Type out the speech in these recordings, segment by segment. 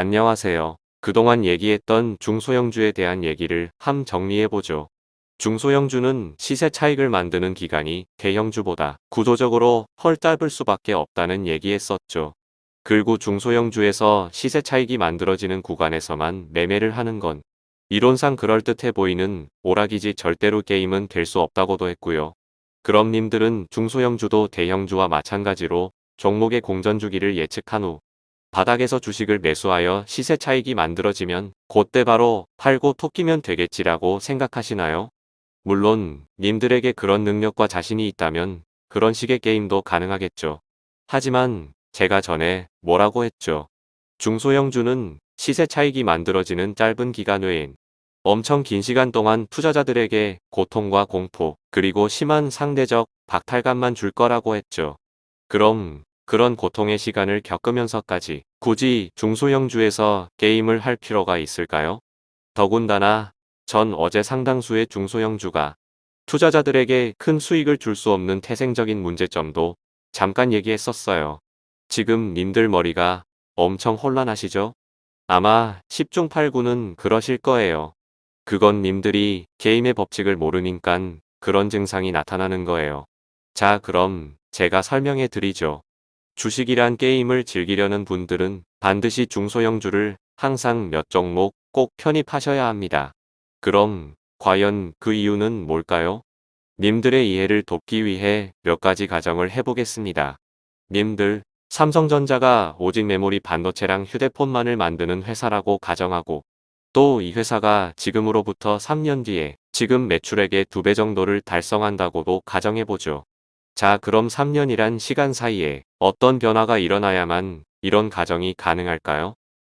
안녕하세요. 그동안 얘기했던 중소형주에 대한 얘기를 함 정리해보죠. 중소형주는 시세 차익을 만드는 기간이 대형주보다 구조적으로 헐 짧을 수밖에 없다는 얘기했었죠. 그리고 중소형주에서 시세 차익이 만들어지는 구간에서만 매매를 하는 건 이론상 그럴듯해 보이는 오락이지 절대로 게임은 될 수 없다고도 했고요. 그럼 님들은 중소형주도 대형주와 마찬가지로 종목의 공전주기를 예측한 후 바닥에서 주식을 매수하여 시세 차익이 만들어지면 그때 바로 팔고 토끼면 되겠지라고 생각하시나요? 물론 님들에게 그런 능력과 자신이 있다면 그런 식의 게임도 가능하겠죠. 하지만 제가 전에 뭐라고 했죠. 중소형주는 시세 차익이 만들어지는 짧은 기간 외엔 엄청 긴 시간 동안 투자자들에게 고통과 공포 그리고 심한 상대적 박탈감만 줄 거라고 했죠. 그럼 그런 고통의 시간을 겪으면서까지 굳이 중소형주에서 게임을 할 필요가 있을까요? 더군다나 전 어제 상당수의 중소형주가 투자자들에게 큰 수익을 줄 수 없는 태생적인 문제점도 잠깐 얘기했었어요. 지금 님들 머리가 엄청 혼란하시죠? 아마 10중 8구는 그러실 거예요. 그건 님들이 게임의 법칙을 모르니깐 그런 증상이 나타나는 거예요. 자 그럼 제가 설명해 드리죠. 주식이란 게임을 즐기려는 분들은 반드시 중소형주를 항상 몇 종목 꼭 편입하셔야 합니다. 그럼 과연 그 이유는 뭘까요? 님들의 이해를 돕기 위해 몇 가지 가정을 해보겠습니다. 님들, 삼성전자가 오직 메모리 반도체랑 휴대폰만을 만드는 회사라고 가정하고 또 이 회사가 지금으로부터 3년 뒤에 지금 매출액의 2배 정도를 달성한다고도 가정해보죠. 자 그럼 3년이란 시간 사이에 어떤 변화가 일어나야만 이런 가정이 가능할까요?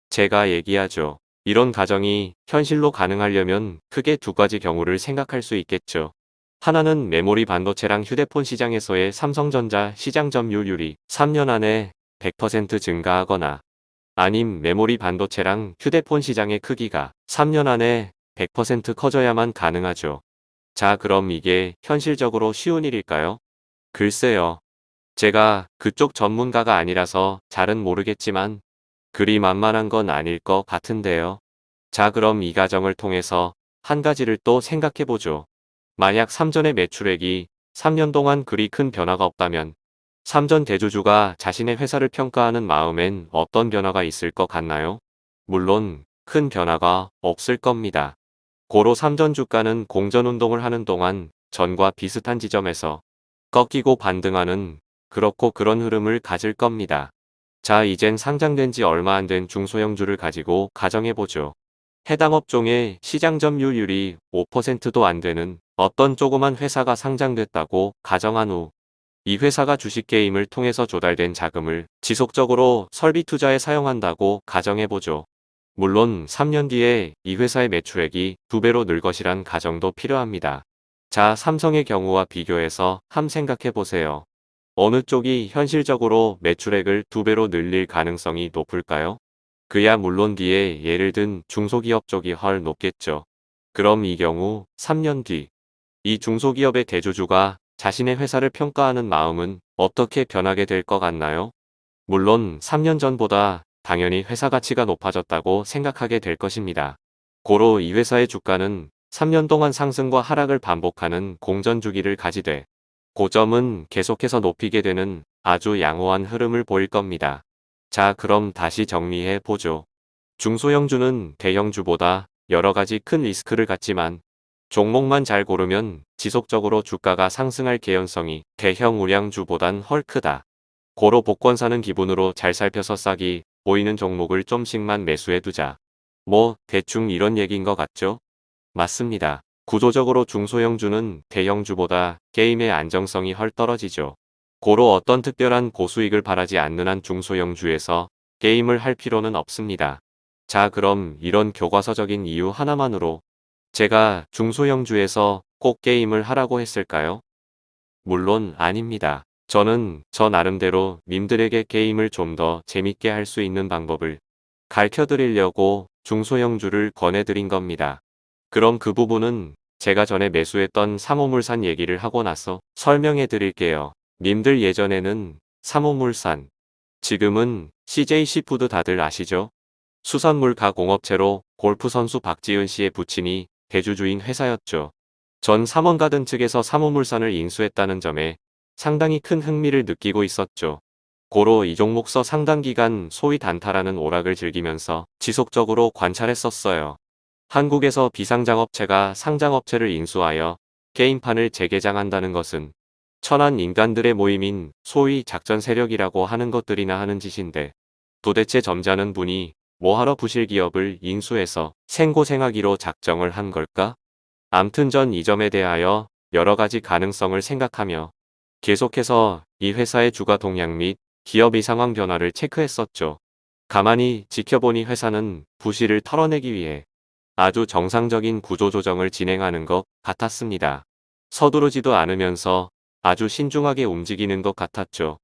제가 얘기하죠. 이런 가정이 현실로 가능하려면 크게 두 가지 경우를 생각할 수 있겠죠. 하나는 메모리 반도체랑 휴대폰 시장에서의 삼성전자 시장 점유율이 3년 안에 100% 증가하거나 아님 메모리 반도체랑 휴대폰 시장의 크기가 3년 안에 100% 커져야만 가능하죠. 자 그럼 이게 현실적으로 쉬운 일일까요? 글쎄요. 제가 그쪽 전문가가 아니라서 잘은 모르겠지만 그리 만만한 건 아닐 것 같은데요. 자 그럼 이 가정을 통해서 한 가지를 또 생각해보죠. 만약 3전의 매출액이 3년 동안 그리 큰 변화가 없다면 3전 대주주가 자신의 회사를 평가하는 마음엔 어떤 변화가 있을 것 같나요? 물론 큰 변화가 없을 겁니다. 고로 3전 주가는 공전운동을 하는 동안 전과 비슷한 지점에서 꺾이고 반등하는 그렇고 그런 흐름을 가질 겁니다. 자 이젠 상장된 지 얼마 안 된 중소형주를 가지고 가정해보죠. 해당 업종의 시장 점유율이 5%도 안 되는 어떤 조그만 회사가 상장됐다고 가정한 후 이 회사가 주식게임을 통해서 조달된 자금을 지속적으로 설비 투자에 사용한다고 가정해보죠. 물론 3년 뒤에 이 회사의 매출액이 2배로 늘 것이란 가정도 필요합니다. 자, 삼성의 경우와 비교해서 함 생각해 보세요. 어느 쪽이 현실적으로 매출액을 두 배로 늘릴 가능성이 높을까요? 그야 물론 뒤에 예를 든 중소기업 쪽이 헐 높겠죠. 그럼 이 경우 3년 뒤 이 중소기업의 대주주가 자신의 회사를 평가하는 마음은 어떻게 변하게 될 것 같나요? 물론 3년 전보다 당연히 회사 가치가 높아졌다고 생각하게 될 것입니다. 고로 이 회사의 주가는 3년 동안 상승과 하락을 반복하는 공전 주기를 가지되 고점은 계속해서 높이게 되는 아주 양호한 흐름을 보일 겁니다. 자 그럼 다시 정리해 보죠. 중소형주는 대형주보다 여러가지 큰 리스크를 갖지만 종목만 잘 고르면 지속적으로 주가가 상승할 개연성이 대형 우량주보단 헐 크다. 고로 복권 사는 기분으로 잘 살펴서 싸기 보이는 종목을 좀씩만 매수해 두자. 뭐 대충 이런 얘기인 것 같죠? 맞습니다. 구조적으로 중소형주는 대형주보다 게임의 안정성이 헐 떨어지죠. 고로 어떤 특별한 고수익을 바라지 않는 한 중소형주에서 게임을 할 필요는 없습니다. 자 그럼 이런 교과서적인 이유 하나만으로 제가 중소형주에서 꼭 게임을 하라고 했을까요? 물론 아닙니다. 저는 저 나름대로 님들에게 게임을 좀 더 재밌게 할 수 있는 방법을 가르쳐 드리려고 중소형주를 권해드린 겁니다. 그럼 그 부분은 제가 전에 매수했던 삼호물산 얘기를 하고 나서 설명해 드릴게요. 님들 예전에는 삼호물산, 지금은 CJ시푸드 다들 아시죠? 수산물 가공업체로 골프 선수 박지은 씨의 부친이 대주주인 회사였죠. 전 삼원가든 측에서 사모물산을 인수했다는 점에 상당히 큰 흥미를 느끼고 있었죠. 고로 이 종목서 상당 기간 소위 단타라는 오락을 즐기면서 지속적으로 관찰했었어요. 한국에서 비상장업체가 상장업체를 인수하여 게임판을 재개장한다는 것은 천한 인간들의 모임인 소위 작전 세력이라고 하는 것들이나 하는 짓인데 도대체 점잖은 분이 뭐하러 부실기업을 인수해서 생고생하기로 작정을 한 걸까? 암튼 전 이 점에 대하여 여러가지 가능성을 생각하며 계속해서 이 회사의 주가 동향 및 기업의 상황 변화를 체크했었죠. 가만히 지켜보니 회사는 부실을 털어내기 위해 아주 정상적인 구조조정을 진행하는 것 같았습니다. 서두르지도 않으면서 아주 신중하게 움직이는 것 같았죠.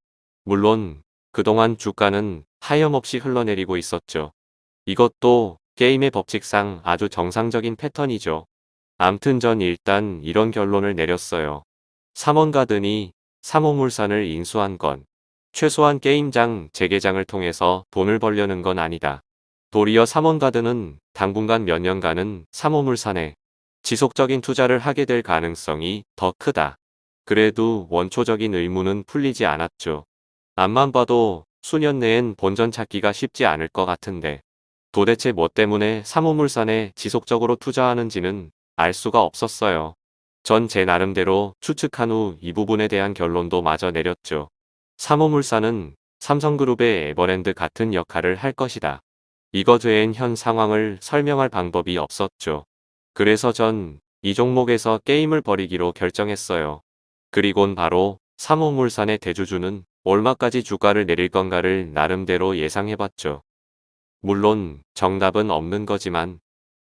물론 그동안 주가는 하염없이 흘러내리고 있었죠. 이것도 게임의 법칙상 아주 정상적인 패턴이죠. 암튼 전 일단 이런 결론을 내렸어요. 삼원가든이 삼호물산을 인수한 건 최소한 게임장 재개장을 통해서 돈을 벌려는 건 아니다. 도리어 삼원가든은 당분간 몇 년간은 삼호물산에 지속적인 투자를 하게 될 가능성이 더 크다. 그래도 원초적인 의무는 풀리지 않았죠. 앞만 봐도 수년 내엔 본전 찾기가 쉽지 않을 것 같은데 도대체 뭐 때문에 삼호물산에 지속적으로 투자하는지는 알 수가 없었어요. 전 제 나름대로 추측한 후 이 부분에 대한 결론도 마저 내렸죠. 삼호물산은 삼성그룹의 에버랜드 같은 역할을 할 것이다. 이것 외엔 현 상황을 설명할 방법이 없었죠. 그래서 전 이 종목에서 게임을 버리기로 결정했어요. 그리곤 바로 삼호물산의 대주주는 얼마까지 주가를 내릴 건가를 나름대로 예상해봤죠. 물론 정답은 없는 거지만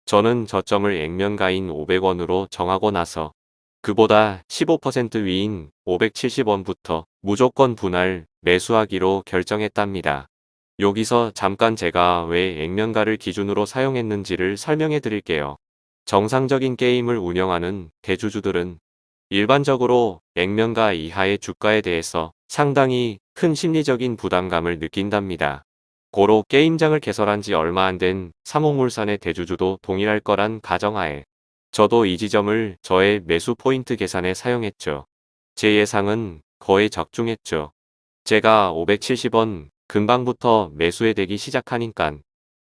저는 저점을 액면가인 500원으로 정하고 나서 그보다 15% 위인 570원부터 무조건 분할 매수하기로 결정했답니다. 여기서 잠깐 제가 왜 액면가를 기준으로 사용했는지를 설명해 드릴게요. 정상적인 게임을 운영하는 대주주들은 일반적으로 액면가 이하의 주가에 대해서 상당히 큰 심리적인 부담감을 느낀답니다. 고로 게임장을 개설한 지 얼마 안 된 삼호물산의 대주주도 동일할 거란 가정하에 저도 이 지점을 저의 매수 포인트 계산에 사용했죠. 제 예상은 거의 적중했죠. 제가 570원 금방부터 매수에 되기 시작하니깐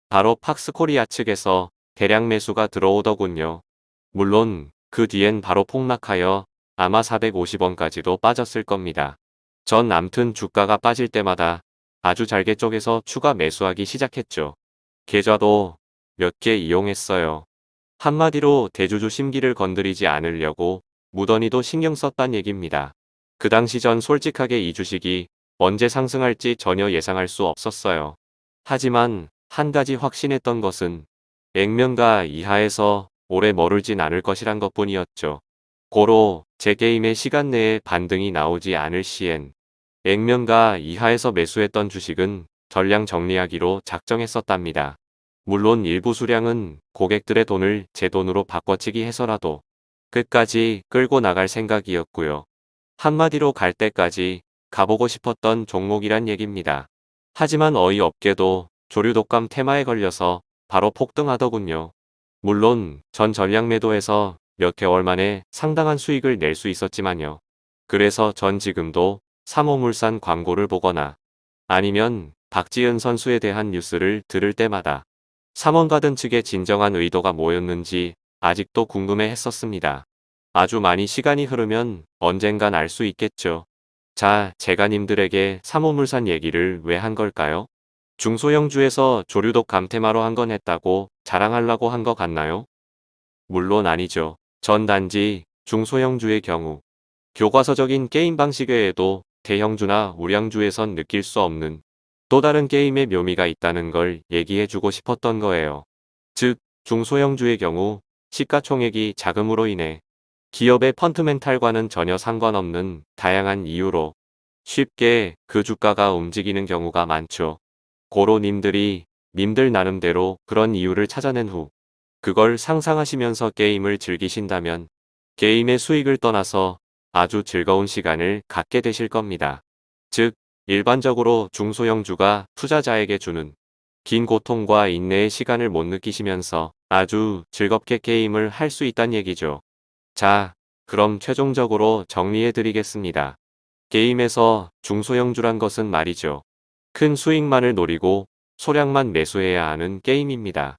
바로 팍스코리아 측에서 대량 매수가 들어오더군요. 물론 그 뒤엔 바로 폭락하여 아마 450원까지도 빠졌을 겁니다. 전 암튼 주가가 빠질 때마다 아주 잘게 쪼개서 추가 매수하기 시작했죠. 계좌도 몇 개 이용했어요. 한마디로 대주주 심기를 건드리지 않으려고 무던히도 신경 썼단 얘기입니다. 그 당시 전 솔직하게 이 주식이 언제 상승할지 전혀 예상할 수 없었어요. 하지만 한 가지 확신했던 것은 액면가 이하에서 오래 머물진 않을 것이란 것뿐이었죠. 고로 제 게임의 시간 내에 반등이 나오지 않을 시엔 액면가 이하에서 매수했던 주식은 전량 정리하기로 작정했었답니다. 물론 일부 수량은 고객들의 돈을 제 돈으로 바꿔치기 해서라도 끝까지 끌고 나갈 생각이었고요. 한마디로 갈 때까지 가보고 싶었던 종목이란 얘기입니다. 하지만 어이없게도 조류 독감 테마에 걸려서 바로 폭등하더군요. 물론 전 전량 매도해서 몇 개월 만에 상당한 수익을 낼 수 있었지만요. 그래서 전 지금도 삼호물산 광고를 보거나 아니면 박지은 선수에 대한 뉴스를 들을 때마다 삼원가든 측의 진정한 의도가 뭐였는지 아직도 궁금해 했었습니다. 아주 많이 시간이 흐르면 언젠간 알 수 있겠죠. 자, 제가 님들에게 삼호물산 얘기를 왜 한 걸까요? 중소형주에서 조류독 감테마로 한 건 했다고 자랑하려고 한 것 같나요? 물론 아니죠. 전 단지 중소형주의 경우 교과서적인 게임 방식 외에도 대형주나 우량주에선 느낄 수 없는 또 다른 게임의 묘미가 있다는 걸 얘기해주고 싶었던 거예요. 즉, 중소형주의 경우 시가총액이 자금으로 인해 기업의 펀트멘탈과는 전혀 상관없는 다양한 이유로 쉽게 그 주가가 움직이는 경우가 많죠. 고로 님들이 님들 나름대로 그런 이유를 찾아낸 후 그걸 상상하시면서 게임을 즐기신다면 게임의 수익을 떠나서 아주 즐거운 시간을 갖게 되실 겁니다. 즉 일반적으로 중소형주가 투자자에게 주는 긴 고통과 인내의 시간을 못 느끼시면서 아주 즐겁게 게임을 할 수 있단 얘기죠. 자, 그럼 최종적으로 정리해 드리겠습니다. 게임에서 중소형주란 것은 말이죠. 큰 수익만을 노리고 소량만 매수해야 하는 게임입니다.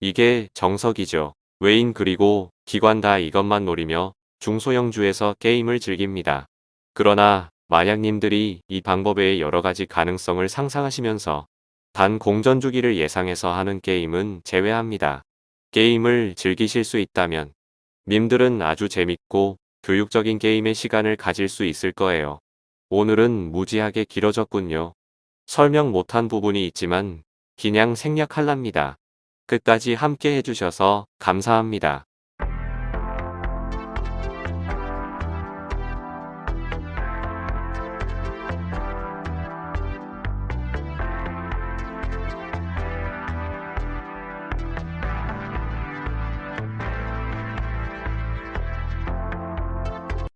이게 정석이죠. 외인 그리고 기관 다 이것만 노리며 중소형주에서 게임을 즐깁니다. 그러나 마약님들이 이 방법의 여러 가지 가능성을 상상하시면서 단 공전 주기를 예상해서 하는 게임은 제외합니다. 게임을 즐기실 수 있다면 님들은 아주 재밌고 교육적인 게임의 시간을 가질 수 있을 거예요. 오늘은 무지하게 길어졌군요. 설명 못한 부분이 있지만 그냥 생략할랍니다. 끝까지 함께 해주셔서 감사합니다.